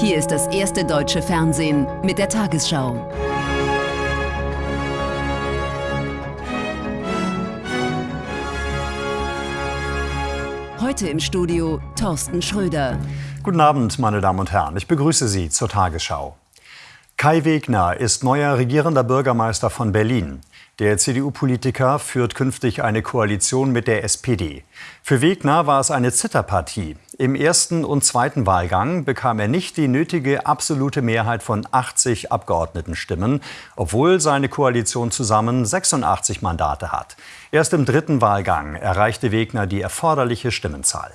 Hier ist das erste deutsche Fernsehen mit der Tagesschau. Heute im Studio Thorsten Schröder. Guten Abend, meine Damen und Herren. Ich begrüße Sie zur Tagesschau. Kai Wegner ist neuer regierender Bürgermeister von Berlin. Der CDU-Politiker führt künftig eine Koalition mit der SPD. Für Wegner war es eine Zitterpartie. Im ersten und zweiten Wahlgang bekam er nicht die nötige absolute Mehrheit von 80 Abgeordnetenstimmen, obwohl seine Koalition zusammen 86 Mandate hat. Erst im dritten Wahlgang erreichte Wegner die erforderliche Stimmenzahl.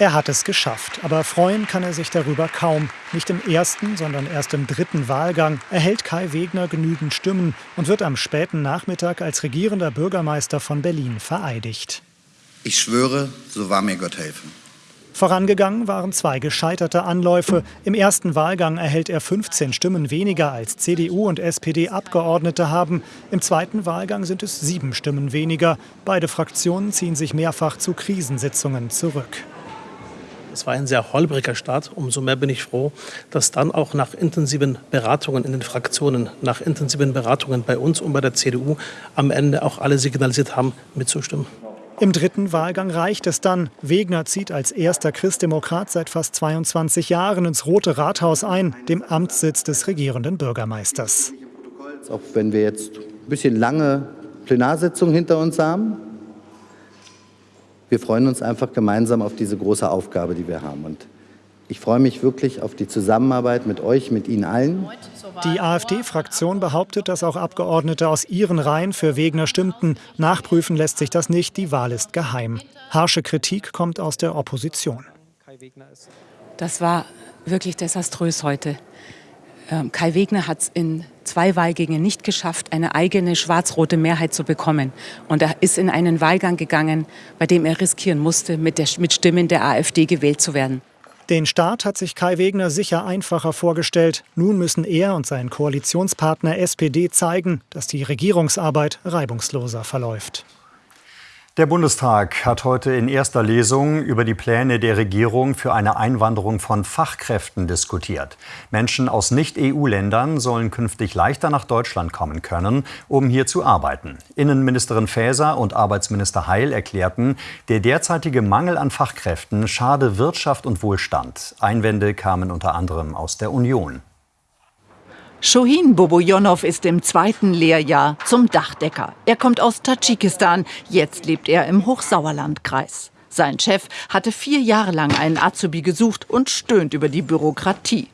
Er hat es geschafft, aber freuen kann er sich darüber kaum. Nicht im ersten, sondern erst im dritten Wahlgang erhält Kai Wegner genügend Stimmen und wird am späten Nachmittag als regierender Bürgermeister von Berlin vereidigt. Ich schwöre, so wahr mir Gott helfen. Vorangegangen waren zwei gescheiterte Anläufe. Im ersten Wahlgang erhält er 15 Stimmen weniger als CDU und SPD Abgeordnete haben. Im zweiten Wahlgang sind es sieben Stimmen weniger. Beide Fraktionen ziehen sich mehrfach zu Krisensitzungen zurück. Es war ein sehr holpriger Start. Umso mehr bin ich froh, dass dann auch nach intensiven Beratungen in den Fraktionen, nach intensiven Beratungen bei uns und bei der CDU am Ende auch alle signalisiert haben, mitzustimmen. Im dritten Wahlgang reicht es dann. Wegner zieht als erster Christdemokrat seit fast 22 Jahren ins Rote Rathaus ein, dem Amtssitz des regierenden Bürgermeisters. Auch wenn wir jetzt ein bisschen lange Plenarsitzungen hinter uns haben, wir freuen uns einfach gemeinsam auf diese große Aufgabe, die wir haben. Und ich freue mich wirklich auf die Zusammenarbeit mit euch, mit Ihnen allen. Die AfD-Fraktion behauptet, dass auch Abgeordnete aus ihren Reihen für Wegner stimmten. Nachprüfen lässt sich das nicht, die Wahl ist geheim. Harsche Kritik kommt aus der Opposition. Das war wirklich desaströs heute. Ähm, Kai Wegner hat es in zwei Wahlgängen nicht geschafft, eine eigene schwarz-rote Mehrheit zu bekommen. Und er ist in einen Wahlgang gegangen, bei dem er riskieren musste, mit, der, mit Stimmen der AfD gewählt zu werden. Den Start hat sich Kai Wegner sicher einfacher vorgestellt. Nun müssen er und sein Koalitionspartner SPD zeigen, dass die Regierungsarbeit reibungsloser verläuft. Der Bundestag hat heute in erster Lesung über die Pläne der Regierung für eine Einwanderung von Fachkräften diskutiert. Menschen aus Nicht-EU-Ländern sollen künftig leichter nach Deutschland kommen können, um hier zu arbeiten. Innenministerin Faeser und Arbeitsminister Heil erklärten, der derzeitige Mangel an Fachkräften schade Wirtschaft und Wohlstand. Einwände kamen unter anderem aus der Union. Shohin Bobojonov ist im zweiten Lehrjahr zum Dachdecker. Er kommt aus Tadschikistan. Jetzt lebt er im Hochsauerlandkreis. Sein Chef hatte vier Jahre lang einen Azubi gesucht und stöhnt über die Bürokratie.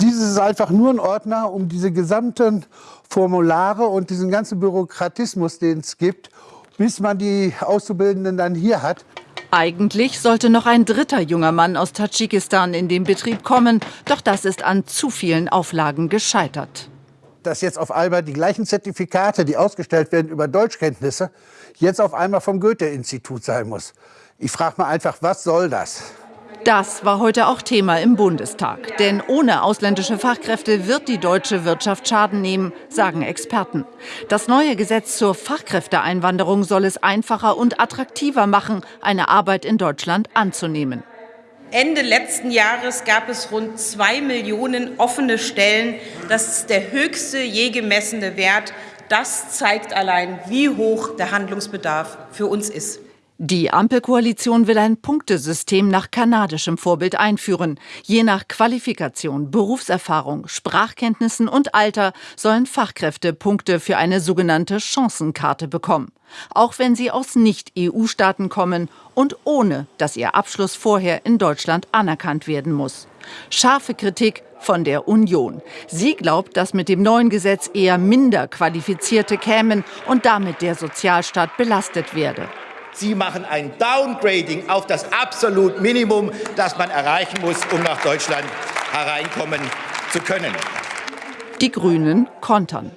Dieses ist einfach nur ein Ordner, um diese gesamten Formulare und diesen ganzen Bürokratismus, den es gibt, bis man die Auszubildenden dann hier hat, eigentlich sollte noch ein dritter junger Mann aus Tadschikistan in den Betrieb kommen, doch das ist an zu vielen Auflagen gescheitert. Dass jetzt auf einmal die gleichen Zertifikate, die ausgestellt werden über Deutschkenntnisse, jetzt auf einmal vom Goethe-Institut sein muss. Ich frage mal einfach, was soll das? Das war heute auch Thema im Bundestag. Denn ohne ausländische Fachkräfte wird die deutsche Wirtschaft Schaden nehmen, sagen Experten. Das neue Gesetz zur Fachkräfteeinwanderung soll es einfacher und attraktiver machen, eine Arbeit in Deutschland anzunehmen. Ende letzten Jahres gab es rund zwei Millionen offene Stellen. Das ist der höchste je gemessene Wert. Das zeigt allein, wie hoch der Handlungsbedarf für uns ist. Die Ampelkoalition will ein Punktesystem nach kanadischem Vorbild einführen. Je nach Qualifikation, Berufserfahrung, Sprachkenntnissen und Alter sollen Fachkräfte Punkte für eine sogenannte Chancenkarte bekommen. Auch wenn sie aus Nicht-EU-Staaten kommen und ohne, dass ihr Abschluss vorher in Deutschland anerkannt werden muss. Scharfe Kritik von der Union. Sie glaubt, dass mit dem neuen Gesetz eher minder Qualifizierte kämen und damit der Sozialstaat belastet werde. Sie machen ein Downgrading auf das absolut Minimum, das man erreichen muss, um nach Deutschland hereinkommen zu können. Die Grünen kontern.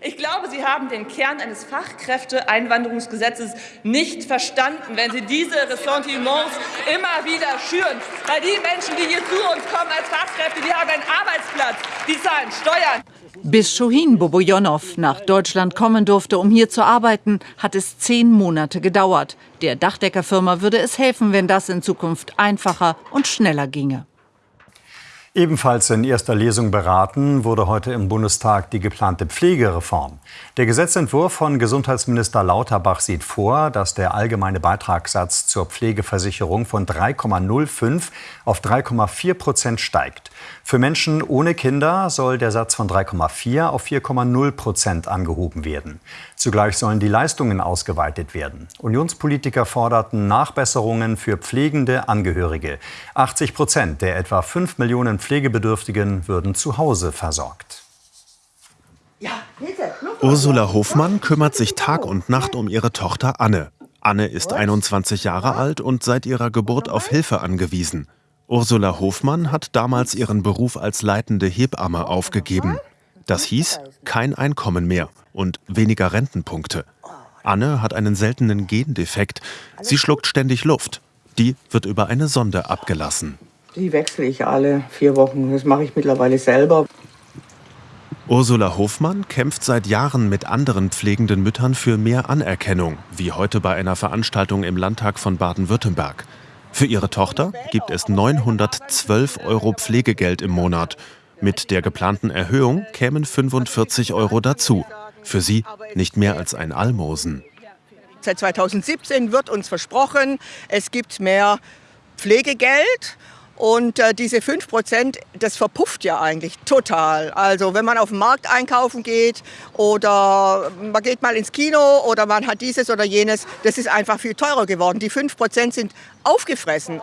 Ich glaube, Sie haben den Kern eines Fachkräfteeinwanderungsgesetzes nicht verstanden, wenn Sie diese Ressentiments immer wieder schüren. Weil die Menschen, die hier zu uns kommen als Fachkräfte, die haben einen Arbeitsplatz, die zahlen Steuern. Bis Shohin Bobojonov nach Deutschland kommen durfte, um hier zu arbeiten, hat es zehn Monate gedauert. Der Dachdeckerfirma würde es helfen, wenn das in Zukunft einfacher und schneller ginge. Ebenfalls in erster Lesung beraten wurde heute im Bundestag die geplante Pflegereform. Der Gesetzentwurf von Gesundheitsminister Lauterbach sieht vor, dass der allgemeine Beitragssatz zur Pflegeversicherung von 3,05 auf 3,4 Prozent steigt. Für Menschen ohne Kinder soll der Satz von 3,4 auf 4,0 Prozent angehoben werden. Zugleich sollen die Leistungen ausgeweitet werden. Unionspolitiker forderten Nachbesserungen für pflegende Angehörige. 80 Prozent der etwa 5 Millionen Pflegebedürftigen würden zu Hause versorgt. Ursula Hofmann kümmert sich Tag und Nacht um ihre Tochter Anne. Anne ist 21 Jahre alt und seit ihrer Geburt auf Hilfe angewiesen. Ursula Hofmann hat damals ihren Beruf als leitende Hebamme aufgegeben. Das hieß kein Einkommen mehr und weniger Rentenpunkte. Anne hat einen seltenen Gendefekt. Sie schluckt ständig Luft. Die wird über eine Sonde abgelassen. Die wechsle ich alle vier Wochen. Das mache ich mittlerweile selber. Ursula Hofmann kämpft seit Jahren mit anderen pflegenden Müttern für mehr Anerkennung, wie heute bei einer Veranstaltung im Landtag von Baden-Württemberg. Für ihre Tochter gibt es 912 Euro Pflegegeld im Monat. Mit der geplanten Erhöhung kämen 45 Euro dazu. Für sie nicht mehr als ein Almosen. Seit 2017 wird uns versprochen, es gibt mehr Pflegegeld. Und äh, diese 5 Prozent, das verpufft ja eigentlich total. Also wenn man auf den Markt einkaufen geht oder man geht mal ins Kino oder man hat dieses oder jenes, das ist einfach viel teurer geworden. Die 5 Prozent sind aufgefressen.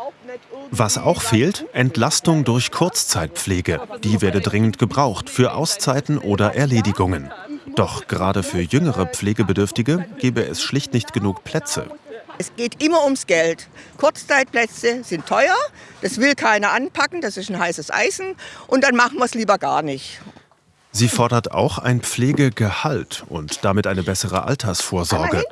Was auch fehlt, Entlastung durch Kurzzeitpflege. Die werde dringend gebraucht für Auszeiten oder Erledigungen. Doch gerade für jüngere Pflegebedürftige gäbe es schlicht nicht genug Plätze. Es geht immer ums Geld. Kurzzeitplätze sind teuer, das will keiner anpacken, das ist ein heißes Eisen und dann machen wir es lieber gar nicht. Sie fordert auch ein Pflegegehalt und damit eine bessere Altersvorsorge.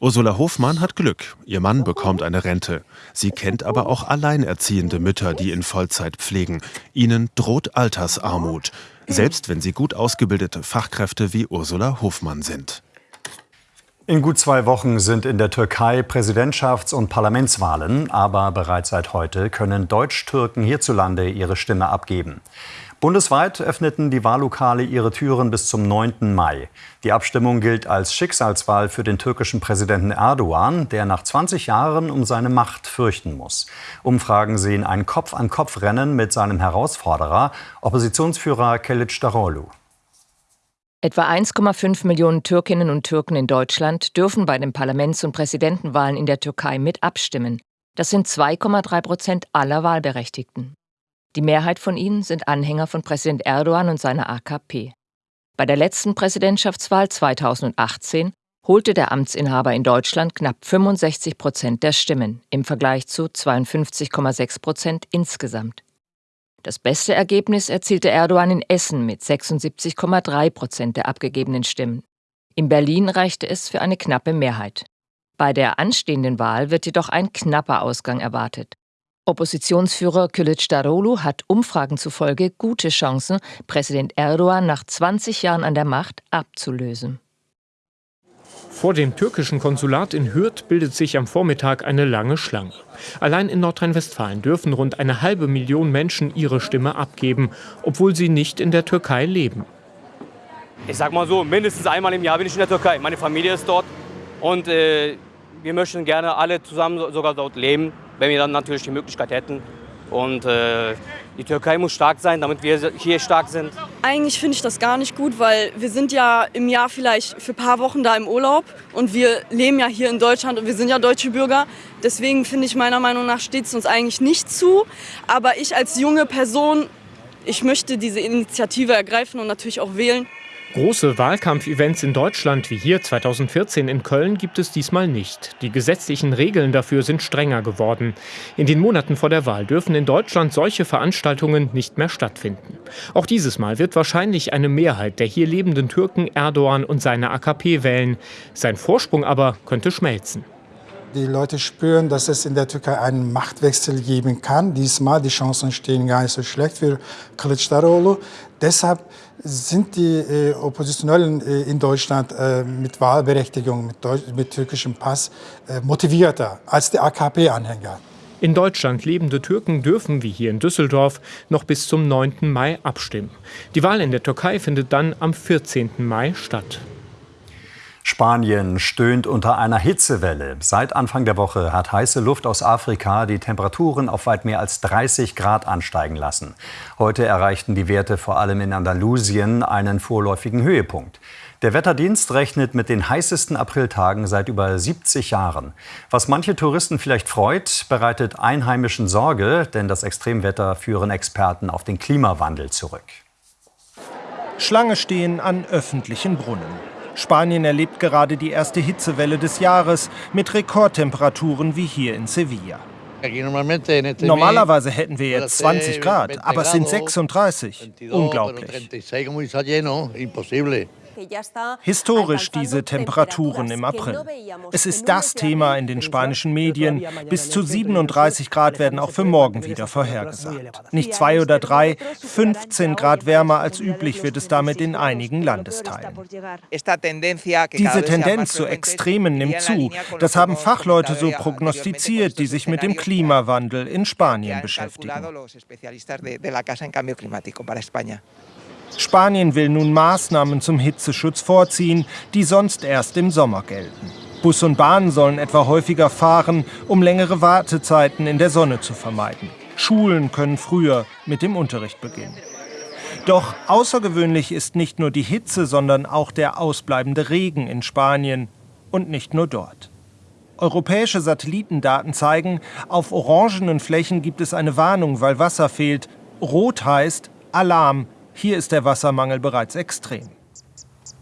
Ursula Hofmann hat Glück. Ihr Mann bekommt eine Rente. Sie kennt aber auch alleinerziehende Mütter, die in Vollzeit pflegen. Ihnen droht Altersarmut, selbst wenn sie gut ausgebildete Fachkräfte wie Ursula Hofmann sind. In gut zwei Wochen sind in der Türkei Präsidentschafts- und Parlamentswahlen, aber bereits seit heute können Deutsch-Türken hierzulande ihre Stimme abgeben. Bundesweit öffneten die Wahllokale ihre Türen bis zum 9. Mai. Die Abstimmung gilt als Schicksalswahl für den türkischen Präsidenten Erdogan, der nach 20 Jahren um seine Macht fürchten muss. Umfragen sehen ein Kopf-an-Kopf-Rennen mit seinem Herausforderer, Oppositionsführer Kılıçdaroğlu. Etwa 1,5 Millionen Türkinnen und Türken in Deutschland dürfen bei den Parlaments- und Präsidentenwahlen in der Türkei mit abstimmen. Das sind 2,3 Prozent aller Wahlberechtigten. Die Mehrheit von ihnen sind Anhänger von Präsident Erdogan und seiner AKP. Bei der letzten Präsidentschaftswahl 2018 holte der Amtsinhaber in Deutschland knapp 65 Prozent der Stimmen im Vergleich zu 52,6 Prozent insgesamt. Das beste Ergebnis erzielte Erdogan in Essen mit 76,3 Prozent der abgegebenen Stimmen. In Berlin reichte es für eine knappe Mehrheit. Bei der anstehenden Wahl wird jedoch ein knapper Ausgang erwartet. Oppositionsführer Kılıçdaroğlu hat Umfragen zufolge gute Chancen, Präsident Erdogan nach 20 Jahren an der Macht abzulösen. Vor dem türkischen Konsulat in Hürth bildet sich am Vormittag eine lange Schlange. Allein in Nordrhein-Westfalen dürfen rund eine halbe Million Menschen ihre Stimme abgeben, obwohl sie nicht in der Türkei leben. Ich sag mal so, mindestens einmal im Jahr bin ich in der Türkei. Meine Familie ist dort und äh, wir möchten gerne alle zusammen sogar dort leben, wenn wir dann natürlich die Möglichkeit hätten. Und äh, die Türkei muss stark sein, damit wir hier stark sind. Eigentlich finde ich das gar nicht gut, weil wir sind ja im Jahr vielleicht für ein paar Wochen da im Urlaub und wir leben ja hier in Deutschland und wir sind ja deutsche Bürger. Deswegen finde ich meiner Meinung nach steht es uns eigentlich nicht zu. Aber ich als junge Person, ich möchte diese Initiative ergreifen und natürlich auch wählen. Große Wahlkampfevents in Deutschland wie hier 2014 in Köln gibt es diesmal nicht. Die gesetzlichen Regeln dafür sind strenger geworden. In den Monaten vor der Wahl dürfen in Deutschland solche Veranstaltungen nicht mehr stattfinden. Auch dieses Mal wird wahrscheinlich eine Mehrheit der hier lebenden Türken Erdogan und seine AKP wählen. Sein Vorsprung aber könnte schmelzen. Die Leute spüren, dass es in der Türkei einen Machtwechsel geben kann. Diesmal die Chancen stehen gar nicht so schlecht für Kılıçdaroğlu. Deshalb sind die äh, Oppositionellen äh, in Deutschland äh, mit Wahlberechtigung, mit, Deutsch, mit türkischem Pass äh, motivierter als die AKP-Anhänger. In Deutschland lebende Türken dürfen, wie hier in Düsseldorf, noch bis zum 9. Mai abstimmen. Die Wahl in der Türkei findet dann am 14. Mai statt. Spanien stöhnt unter einer Hitzewelle. Seit Anfang der Woche hat heiße Luft aus Afrika die Temperaturen auf weit mehr als 30 Grad ansteigen lassen. Heute erreichten die Werte vor allem in Andalusien einen vorläufigen Höhepunkt. Der Wetterdienst rechnet mit den heißesten Apriltagen seit über 70 Jahren. Was manche Touristen vielleicht freut, bereitet Einheimischen Sorge, denn das Extremwetter führen Experten auf den Klimawandel zurück. Schlange stehen an öffentlichen Brunnen. Spanien erlebt gerade die erste Hitzewelle des Jahres mit Rekordtemperaturen wie hier in Sevilla. Normalerweise hätten wir jetzt 20 Grad, aber es sind 36. Unglaublich. Historisch diese Temperaturen im April. Es ist das Thema in den spanischen Medien. Bis zu 37 Grad werden auch für morgen wieder vorhergesagt. Nicht zwei oder drei, 15 Grad wärmer als üblich wird es damit in einigen Landesteilen. Diese Tendenz zu Extremen nimmt zu. Das haben Fachleute so prognostiziert, die sich mit dem Klimawandel in Spanien beschäftigen. Spanien will nun Maßnahmen zum Hitzeschutz vorziehen, die sonst erst im Sommer gelten. Bus und Bahn sollen etwa häufiger fahren, um längere Wartezeiten in der Sonne zu vermeiden. Schulen können früher mit dem Unterricht beginnen. Doch außergewöhnlich ist nicht nur die Hitze, sondern auch der ausbleibende Regen in Spanien und nicht nur dort. Europäische Satellitendaten zeigen, auf orangenen Flächen gibt es eine Warnung, weil Wasser fehlt. Rot heißt Alarm, hier ist der Wassermangel bereits extrem.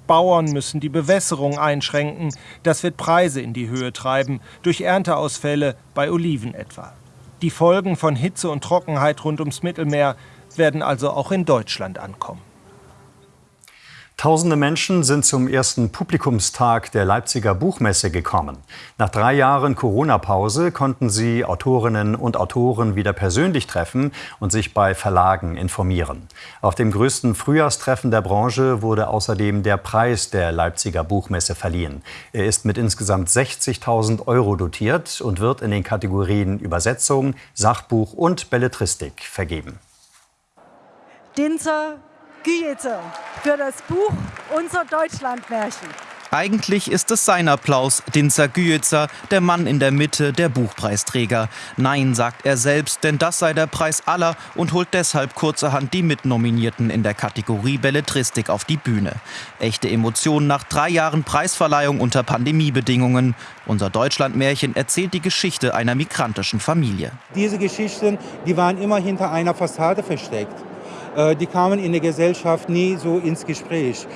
Bauern müssen die Bewässerung einschränken. Das wird Preise in die Höhe treiben, durch Ernteausfälle bei Oliven etwa. Die Folgen von Hitze und Trockenheit rund ums Mittelmeer werden also auch in Deutschland ankommen. Tausende Menschen sind zum ersten Publikumstag der Leipziger Buchmesse gekommen. Nach drei Jahren Corona-Pause konnten sie Autorinnen und Autoren wieder persönlich treffen und sich bei Verlagen informieren. Auf dem größten Frühjahrstreffen der Branche wurde außerdem der Preis der Leipziger Buchmesse verliehen. Er ist mit insgesamt 60.000 Euro dotiert und wird in den Kategorien Übersetzung, Sachbuch und Belletristik vergeben. Dinzer Güete für das Buch Unser Deutschlandmärchen. Eigentlich ist es sein Applaus, Dinzer Güetzer, der Mann in der Mitte, der Buchpreisträger. Nein, sagt er selbst, denn das sei der Preis aller und holt deshalb kurzerhand die Mitnominierten in der Kategorie Belletristik auf die Bühne. Echte Emotionen nach drei Jahren Preisverleihung unter Pandemiebedingungen. Unser Deutschlandmärchen erzählt die Geschichte einer migrantischen Familie. Diese Geschichten, die waren immer hinter einer Fassade versteckt. Äh, die kamen in der Gesellschaft nie so ins Gespräch.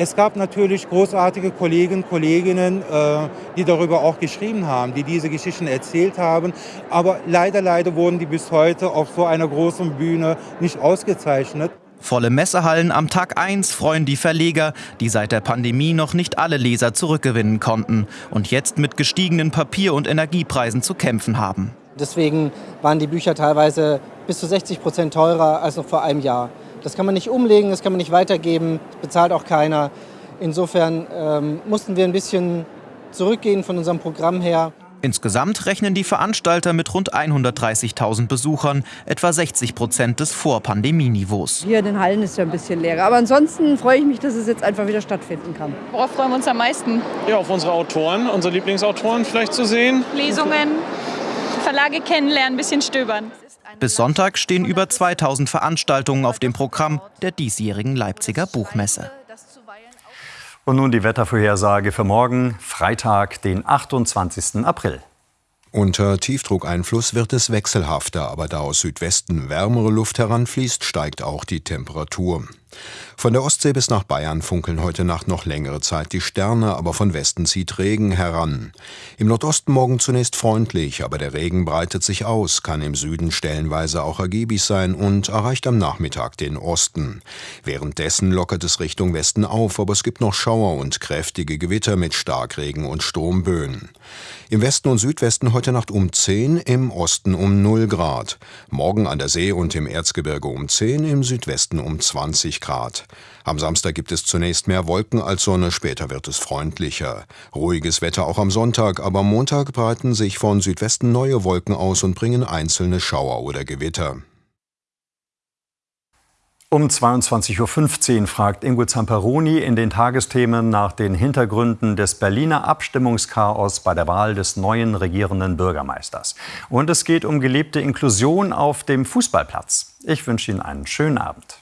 Es gab natürlich großartige Kollegen, Kolleginnen, äh, die darüber auch geschrieben haben, die diese Geschichten erzählt haben. Aber leider, leider wurden die bis heute auf so einer großen Bühne nicht ausgezeichnet. Volle Messehallen am Tag 1 freuen die Verleger, die seit der Pandemie noch nicht alle Leser zurückgewinnen konnten und jetzt mit gestiegenen Papier- und Energiepreisen zu kämpfen haben. Deswegen waren die Bücher teilweise bis zu 60 Prozent teurer als noch vor einem Jahr. Das kann man nicht umlegen, das kann man nicht weitergeben, das bezahlt auch keiner. Insofern ähm, mussten wir ein bisschen zurückgehen von unserem Programm her. Insgesamt rechnen die Veranstalter mit rund 130.000 Besuchern, etwa 60 Prozent des Vor-Pandemie-Niveaus. Hier in den Hallen ist ja ein bisschen leer. Aber ansonsten freue ich mich, dass es jetzt einfach wieder stattfinden kann. Worauf freuen wir uns am meisten? Ja, auf unsere Autoren, unsere Lieblingsautoren vielleicht zu sehen. Lesungen, Verlage kennenlernen, ein bisschen stöbern. Bis Sonntag stehen über 2000 Veranstaltungen auf dem Programm der diesjährigen Leipziger Buchmesse. Und nun die Wettervorhersage für morgen, Freitag, den 28. April. Unter Tiefdruckeinfluss wird es wechselhafter, aber da aus Südwesten wärmere Luft heranfließt, steigt auch die Temperatur. Von der Ostsee bis nach Bayern funkeln heute Nacht noch längere Zeit die Sterne, aber von Westen zieht Regen heran. Im Nordosten morgen zunächst freundlich, aber der Regen breitet sich aus, kann im Süden stellenweise auch ergiebig sein und erreicht am Nachmittag den Osten. Währenddessen lockert es Richtung Westen auf, aber es gibt noch Schauer und kräftige Gewitter mit Starkregen und Sturmböen. Im Westen und Südwesten heute Nacht um 10, im Osten um 0 Grad. Morgen an der See und im Erzgebirge um 10, im Südwesten um 20 20 Grad. Am Samstag gibt es zunächst mehr Wolken als Sonne, später wird es freundlicher. Ruhiges Wetter auch am Sonntag, aber am Montag breiten sich von Südwesten neue Wolken aus und bringen einzelne Schauer oder Gewitter. Um 22.15 Uhr fragt Ingo Zamperoni in den Tagesthemen nach den Hintergründen des Berliner Abstimmungschaos bei der Wahl des neuen regierenden Bürgermeisters. Und es geht um gelebte Inklusion auf dem Fußballplatz. Ich wünsche Ihnen einen schönen Abend.